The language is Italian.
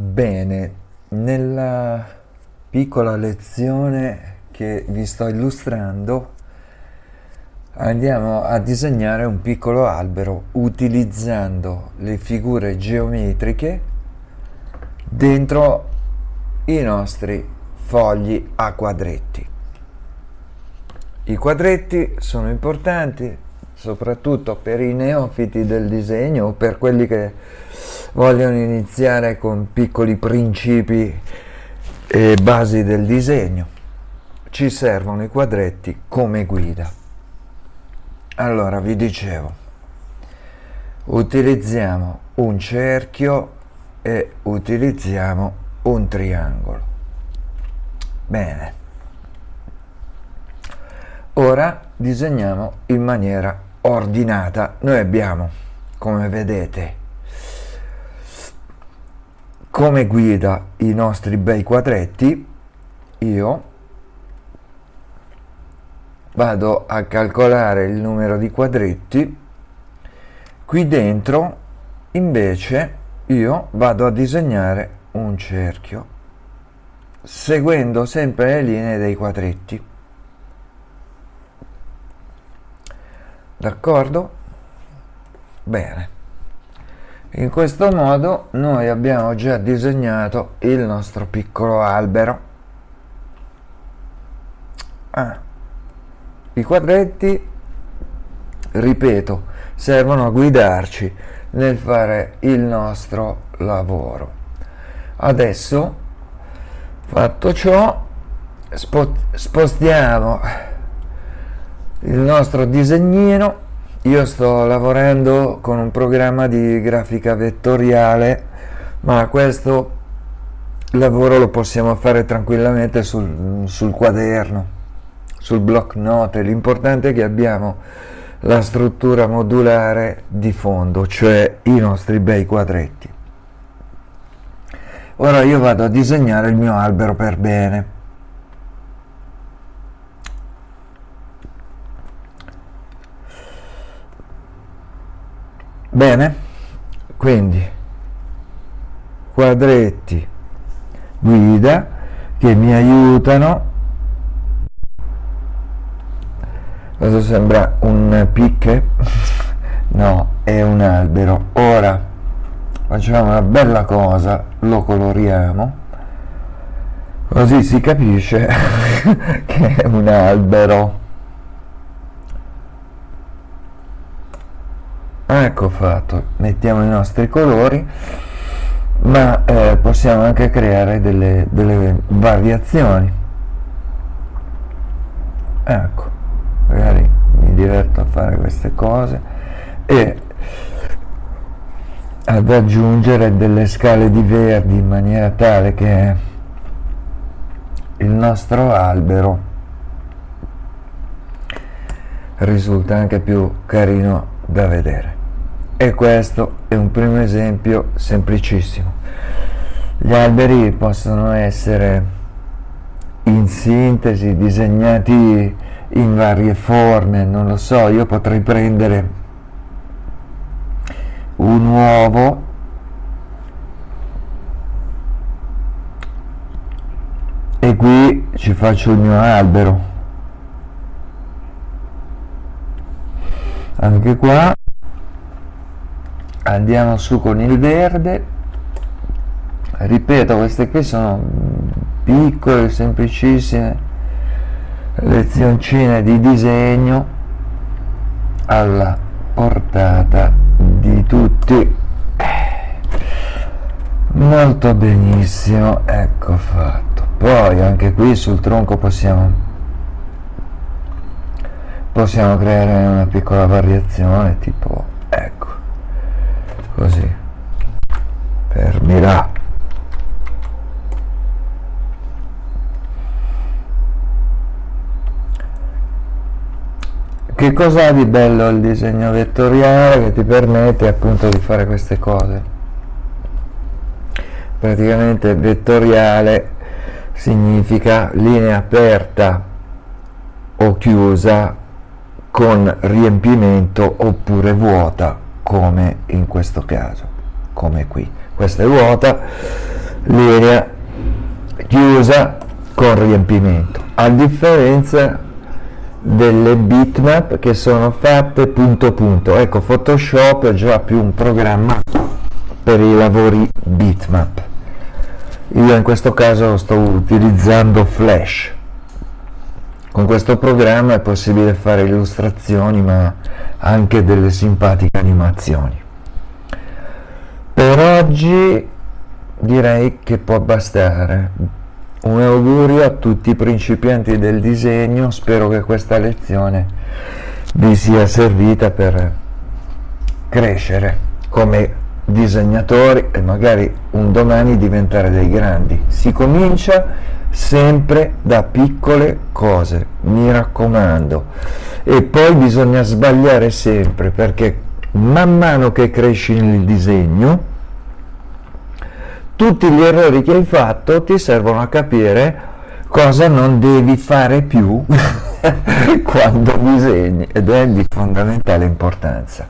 Bene, nella piccola lezione che vi sto illustrando andiamo a disegnare un piccolo albero utilizzando le figure geometriche dentro i nostri fogli a quadretti. I quadretti sono importanti soprattutto per i neofiti del disegno o per quelli che vogliono iniziare con piccoli principi e basi del disegno. Ci servono i quadretti come guida. Allora vi dicevo utilizziamo un cerchio e utilizziamo un triangolo. Bene. Ora disegniamo in maniera ordinata. Noi abbiamo come vedete come guida i nostri bei quadretti io vado a calcolare il numero di quadretti qui dentro invece io vado a disegnare un cerchio seguendo sempre le linee dei quadretti d'accordo? bene in questo modo noi abbiamo già disegnato il nostro piccolo albero ah. i quadretti ripeto servono a guidarci nel fare il nostro lavoro adesso fatto ciò spostiamo il nostro disegnino io sto lavorando con un programma di grafica vettoriale ma questo lavoro lo possiamo fare tranquillamente sul, sul quaderno sul block note l'importante è che abbiamo la struttura modulare di fondo cioè i nostri bei quadretti. Ora io vado a disegnare il mio albero per bene bene? Quindi quadretti guida che mi aiutano. Questo sembra un picche? No è un albero. Ora facciamo una bella cosa lo coloriamo. Così si capisce che è un albero ecco fatto. Mettiamo i nostri colori ma eh, possiamo anche creare delle, delle variazioni. Ecco magari mi diverto a fare queste cose e ad aggiungere delle scale di verdi in maniera tale che il nostro albero risulta anche più carino da vedere e questo è un primo esempio semplicissimo. Gli alberi possono essere in sintesi disegnati in varie forme non lo so io potrei prendere un uovo e qui ci faccio il mio albero. Anche qua andiamo su con il verde. Ripeto queste qui sono piccole semplicissime lezioncine di disegno alla portata di tutti. Molto benissimo ecco fatto. Poi anche qui sul tronco possiamo possiamo creare una piccola variazione tipo così. Fermirà che cosa ha di bello il disegno vettoriale che ti permette appunto di fare queste cose? Praticamente vettoriale significa linea aperta o chiusa con riempimento oppure vuota come in questo caso come qui. Questa è vuota linea chiusa con riempimento. A differenza delle bitmap che sono fatte punto punto. Ecco photoshop è già più un programma per i lavori bitmap. Io in questo caso sto utilizzando flash con questo programma è possibile fare illustrazioni ma anche delle simpatiche animazioni. Per oggi direi che può bastare. Un augurio a tutti i principianti del disegno. Spero che questa lezione vi sia servita per crescere come disegnatori e magari un domani diventare dei grandi. Si comincia sempre da piccole cose, mi raccomando. E poi bisogna sbagliare sempre perché man mano che cresci nel disegno, tutti gli errori che hai fatto ti servono a capire cosa non devi fare più quando disegni ed è di fondamentale importanza.